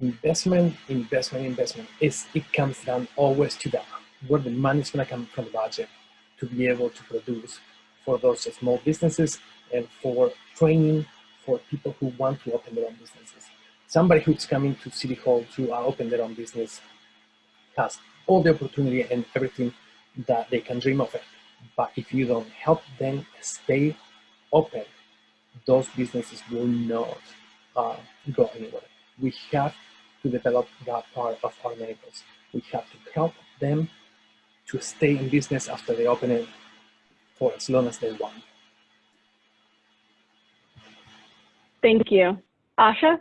Investment, investment, investment. It's, it comes down always to that, where the money is going to come from the budget to be able to produce for those small businesses and for training for people who want to open their own businesses. Somebody who's coming to City Hall to uh, open their own business has all the opportunity and everything that they can dream of it. But if you don't help them stay open, those businesses will not uh, go anywhere. We have to develop that part of our neighbors. We have to help them to stay in business after they open it for as long as they want. Thank you. Ahsha?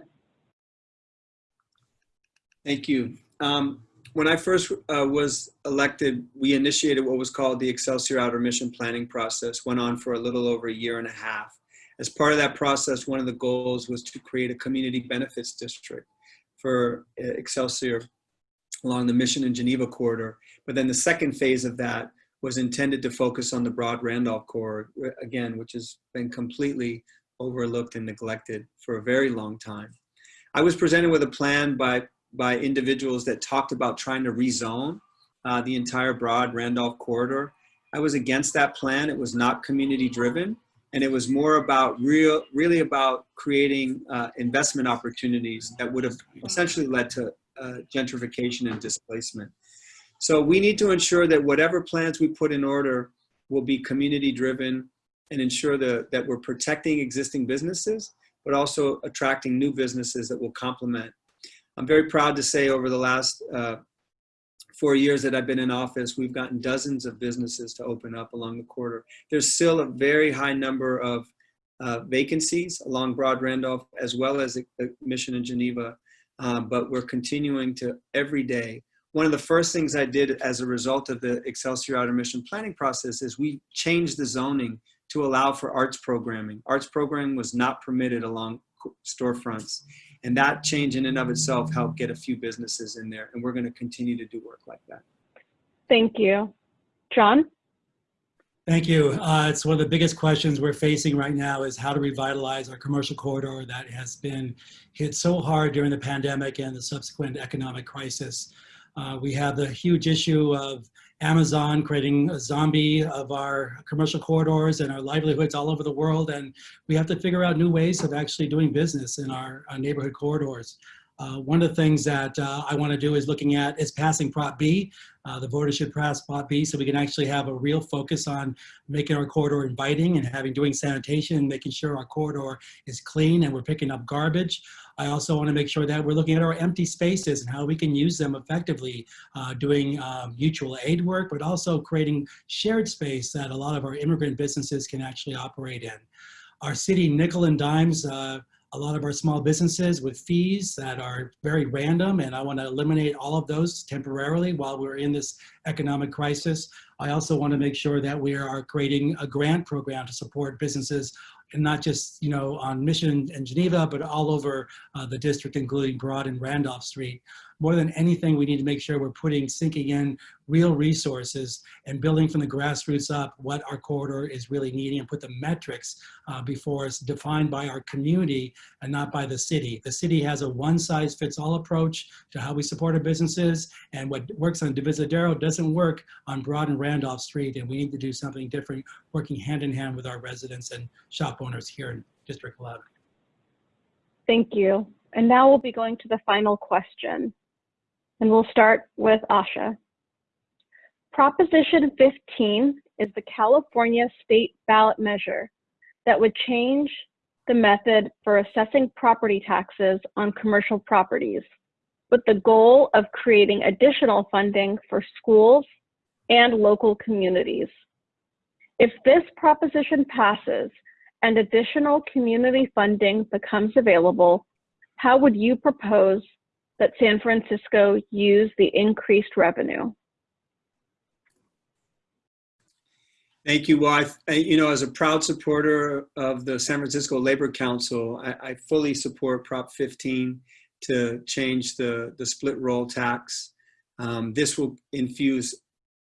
Thank you. Um, when I first uh, was elected, we initiated what was called the Excelsior Outer Mission Planning Process, went on for a little over a year and a half. As part of that process, one of the goals was to create a community benefits district for uh, Excelsior. along the Mission and Geneva corridor. But then the second phase of that was intended to focus on the broad Randolph corridor, again, which has been completely overlooked and neglected for a very long time. I was presented with a plan by, by individuals that talked about trying to rezone uh, the entire broad Randolph corridor. I was against that plan. It was not community driven. And it was more about real, really about creating uh, investment opportunities that would have essentially led to uh, gentrification and displacement. So we need to ensure that whatever plans we put in order will be community driven and ensure the, that we're protecting existing businesses, but also attracting new businesses that will complement. I'm very proud to say over the last uh, four years that I've been in office, we've gotten dozens of businesses to open up along the corridor. There's still a very high number of uh, vacancies along Broad Randolph, as well as the Mission in Geneva, um, but we're continuing to every day. One of the first things I did as a result of the Excelsior Outer Mission planning process is we changed the zoning to allow for arts programming. Arts programming was not permitted along storefronts. And that change in and of itself helped get a few businesses in there. And we're going to continue to do work like that. Thank you. John? Thank you. Uh, it's one of the biggest questions we're facing right now is how to revitalize our commercial corridor that has been hit so hard during the pandemic and the subsequent economic crisis. Uh, we have the huge issue of Amazon creating a zombie of our commercial corridors and our livelihoods all over the world. And we have to figure out new ways of actually doing business in our, our neighborhood corridors. Uh, one of the things that uh, I want to do is looking at is passing Prop B. Uh, the voters should pass Prop B so we can actually have a real focus on making our corridor inviting and having doing sanitation and making sure our corridor is clean and we're picking up garbage. I also want to make sure that we're looking at our empty spaces and how we can use them effectively, uh, doing um, mutual aid work, but also creating shared space that a lot of our immigrant businesses can actually operate in. Our city nickel and dimes uh, a lot of our small businesses with fees that are very random and I want to eliminate all of those temporarily while we're in this economic crisis. I also want to make sure that we are creating a grant program to support businesses and not just, you know, on Mission and Geneva, but all over uh, the district, including Broad and Randolph Street. More than anything, we need to make sure we're putting, sinking in real resources and building from the grassroots up what our corridor is really needing and put the metrics uh, before us defined by our community and not by the city. The city has a one size fits all approach to how we support our businesses and what works on Divisadero doesn't work on Broad and Randolph Street and we need to do something different working hand in hand with our residents and shop owners here in District 11. Thank you. And now we'll be going to the final question. And we'll start with Ahsha. Proposition 15 is the California state ballot measure that would change the method for assessing property taxes on commercial properties with the goal of creating additional funding for schools and local communities. If this proposition passes and additional community funding becomes available, how would you propose that San Francisco use the increased revenue? Thank you. Well, I, I, you know, as a proud supporter of the San Francisco Labor Council, I, I fully support Prop 15 to change the, the split roll tax. Um, this will infuse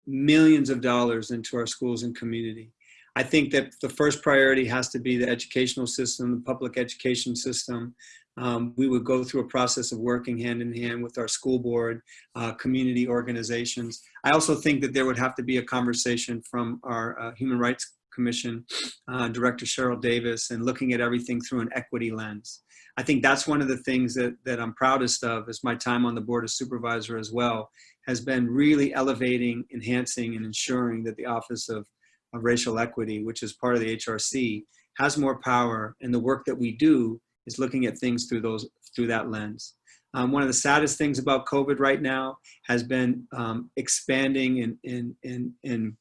millions of dollars into our schools and community. I think that the first priority has to be the educational system, the public education system. Um, we would go through a process of working hand in hand with our school board, uh, community organizations. I also think that there would have to be a conversation from our uh, Human Rights Commission, uh, Director Sheryl Davis, and looking at everything through an equity lens. I think that's one of the things that, that I'm proudest of is my time on the Board of Supervisor as well, has been really elevating, enhancing, and ensuring that the Office of, of Racial Equity, which is part of the HRC, has more power and the work that we do is looking at things through those through that lens. Um, one of the saddest things about COVID right now has been um, expanding and, and, and, and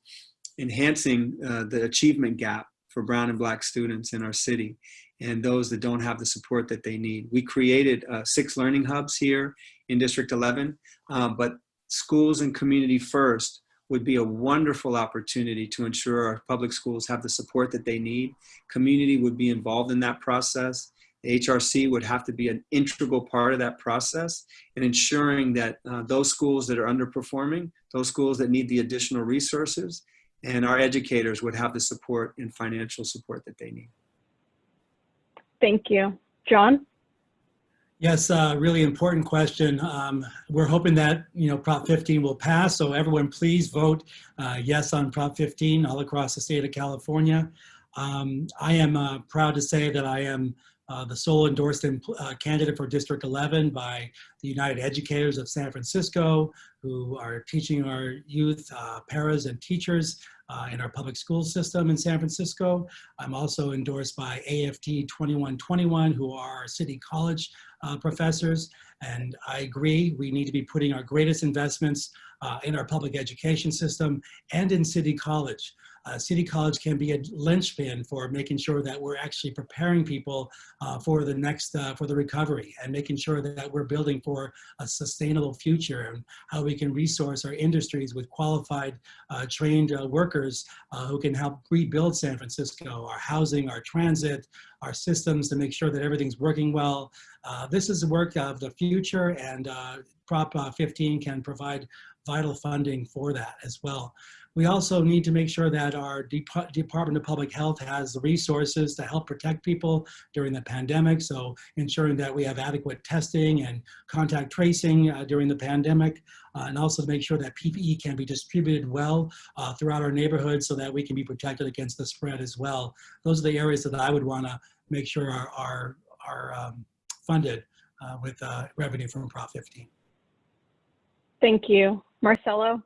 enhancing uh, the achievement gap for brown and black students in our city and those that don't have the support that they need. We created uh, six learning hubs here in District 11, uh, but schools and community first would be a wonderful opportunity to ensure our public schools have the support that they need. Community would be involved in that process The HRC would have to be an integral part of that process and ensuring that uh, those schools that are underperforming, those schools that need the additional resources, and our educators would have the support and financial support that they need. Thank you. John? Yes, uh, really important question. Um, we're hoping that, you know, Prop 15 will pass. So everyone please vote uh, yes on Prop 15 all across the state of California. Um, I am uh, proud to say that I am uh, the sole endorsed uh, candidate for District 11 by the United Educators of San Francisco, who are teaching our youth, uh, paras and teachers uh, in our public school system in San Francisco. I'm also endorsed by AFT 2121, who are city college uh, professors. And I agree, we need to be putting our greatest investments in our public education system and in City College. Uh, City College can be a linchpin for making sure that we're actually preparing people uh, for the next, uh, for the recovery and making sure that we're building for a sustainable future and how we can resource our industries with qualified, uh, trained uh, workers uh, who can help rebuild San Francisco, our housing, our transit, our systems to make sure that everything's working well. This is the work of the future and Prop uh, 15 can provide vital funding for that as well. We also need to make sure that our Dep- Department of Public Health has the resources to help protect people during the pandemic. So ensuring that we have adequate testing and contact tracing uh, during the pandemic, uh, and also to make sure that PPE can be distributed well uh, throughout our neighborhoods so that we can be protected against the spread as well. Those are the areas that I would want to make sure are, are, are um, funded uh, with uh, revenue from Prop 15. Thank you. Marcelo?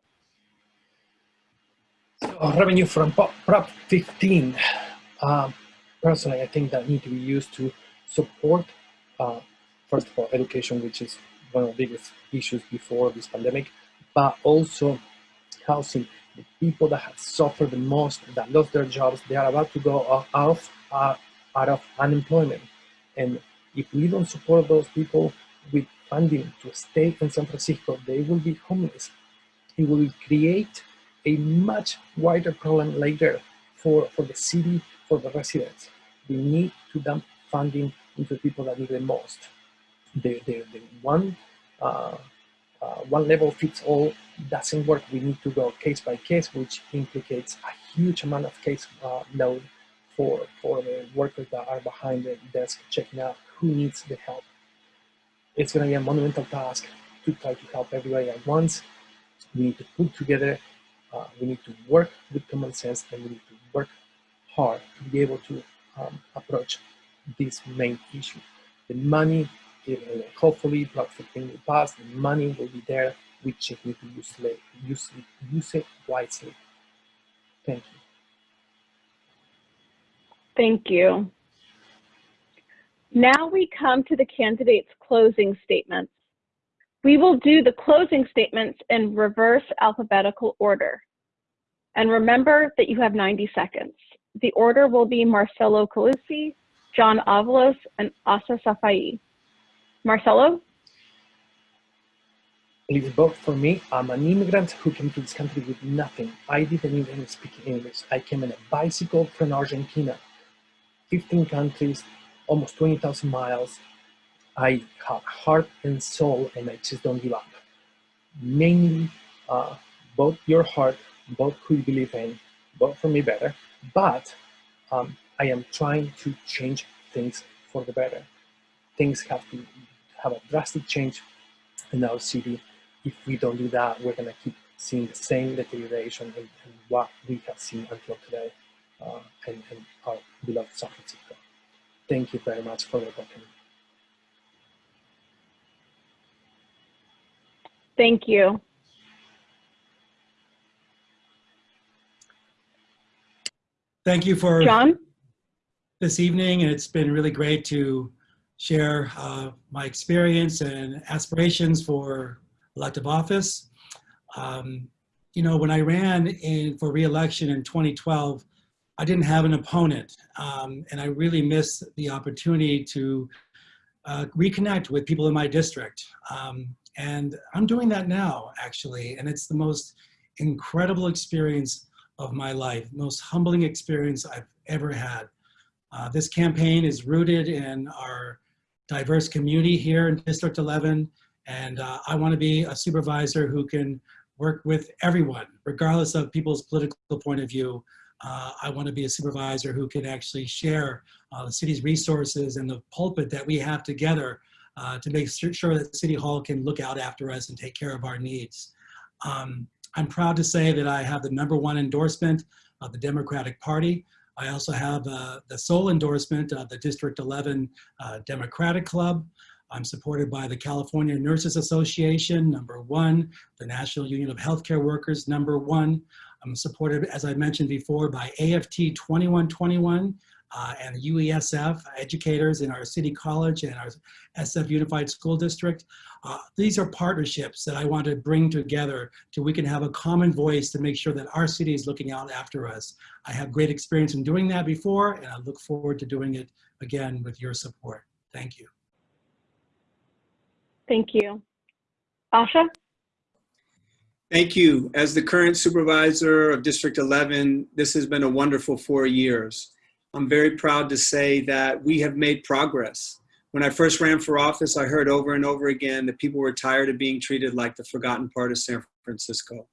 So revenue from Prop Prop 15. Um, personally, I think that need to be used to support, uh, first of all, education, which is one of the biggest issues before this pandemic, but also housing. The people that have suffered the most, that lost their jobs, they are about to go out of, uh, out of unemployment. And if we don't support those people with funding to stay in San Francisco, they will be homeless. It will create a much wider problem later for, for the city, for the residents. We need to dump funding into people that need the most. The, the, the one, uh, uh, one level fits all doesn't work. We need to go case by case, which implicates a huge amount of case uh, load for, for the workers that are behind the desk checking out who needs the help. It's going to be a monumental task to try to help everybody at once. We need to put together uh, we need to work with common sense and we need to work hard to be able to um, approach this main issue. The money, hopefully, Block 15 will pass, the money will be there. We just need to use it, use it, use it wisely. Thank you. Thank you. Now we come to the candidates' closing statements. We will do the closing statements in reverse alphabetical order. And remember that you have 90 seconds. The order will be Marcelo Colussi, John Avalos, and Ahsha Safai. Marcelo? Please vote for me. I'm an immigrant who came to this country with nothing. I didn't even speak English. I came in a bicycle from Argentina. 15 countries, almost 20,000 miles. I have heart and soul, and I just don't give up. Mainly, uh, vote your heart, both who you believe in, vote for me better. But um, I am trying to change things for the better. Things have to have a drastic change in our city. If we don't do that, we're gonna keep seeing the same deterioration and, what we have seen until today uh, and, and our beloved Francisco. Thank you very much for the opportunity. Thank you. Thank you for John? this evening. and It's been really great to share uh, my experience and aspirations for elective office. Um, you know, when I ran in for reelection in 2012, I didn't have an opponent, um, and I really missed the opportunity to uh, reconnect with people in my district. Um, and I'm doing that now, actually, and it's the most incredible experience of my life, most humbling experience I've ever had. Uh, This campaign is rooted in our diverse community here in District 11, and uh, I want to be a supervisor who can work with everyone, regardless of people's political point of view. Uh, I want to be a supervisor who can actually share uh, the city's resources and the pulpit that we have together uh, to make sure that City Hall can look out after us and take care of our needs. Um, I'm proud to say that I have the number one endorsement of the Democratic Party. I also have uh, the sole endorsement of the District 11 uh, Democratic Club. I'm supported by the California Nurses Association, number one, the National Union of Healthcare Workers, number one. I'm supported, as I mentioned before, by AFT 2121 uh, and UESF educators in our city college and our SF Unified School District. Uh, these are partnerships that I want to bring together so we can have a common voice to make sure that our city is looking out after us. I have great experience in doing that before, and I look forward to doing it again with your support. Thank you. Thank you. Ahsha? Thank you. As the current supervisor of District 11, this has been a wonderful four years. I'm very proud to say that we have made progress. When I first ran for office, I heard over and over again that people were tired of being treated like the forgotten part of San Francisco.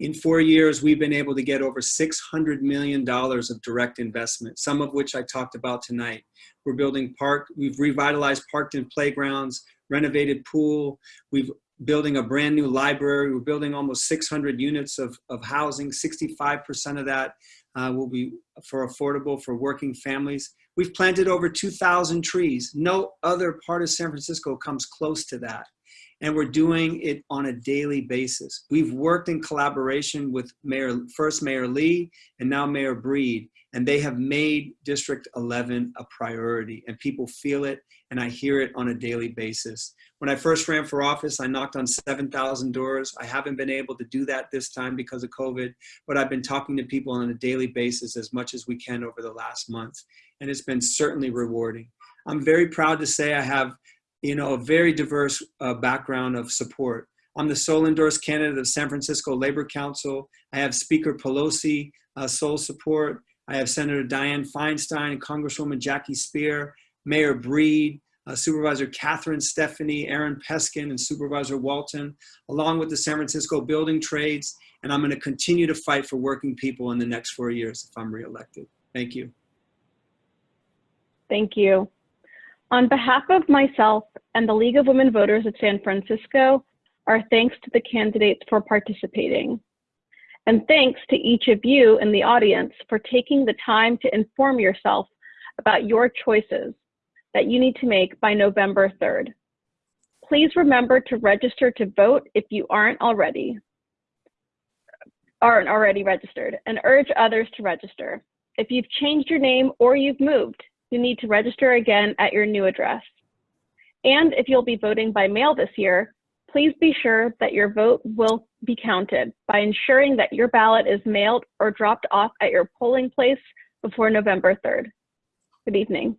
In four years, we've been able to get over $600 million of direct investment, some of which I talked about tonight. We're building park, we've revitalized Parkton playgrounds, renovated pool, we've building a brand new library. We're building almost 600 units of, of housing. 65% of that uh, will be for affordable for working families. We've planted over 2,000 trees. No other part of San Francisco comes close to that. And we're doing it on a daily basis. We've worked in collaboration with Mayor, first Mayor Lee and now Mayor Breed, and they have made District 11 a priority and people feel it and I hear it on a daily basis. When I first ran for office, I knocked on 7,000 doors. I haven't been able to do that this time because of COVID, but I've been talking to people on a daily basis as much as we can over the last month. And it's been certainly rewarding. I'm very proud to say I have, you know, a very diverse uh, background of support. I'm the sole endorsed candidate of San Francisco Labor Council. I have Speaker Pelosi uh, sole support. I have Senator Dianne Feinstein, and Congresswoman Jackie Speier, Mayor Breed, uh, Supervisor Catherine Stefani, Aaron Peskin, and Supervisor Walton, along with the San Francisco Building Trades. And I'm going to continue to fight for working people in the next four years if I'm reelected. Thank you. Thank you. On behalf of myself and the League of Women Voters of San Francisco, our thanks to the candidates for participating. And thanks to each of you in the audience for taking the time to inform yourself about your choices that you need to make by November 3rd. Please remember to register to vote if you aren't already aren't already registered and urge others to register. If you've changed your name or you've moved, you need to register again at your new address. And if you'll be voting by mail this year, please be sure that your vote will be counted by ensuring that your ballot is mailed or dropped off at your polling place before November 3rd. Good evening.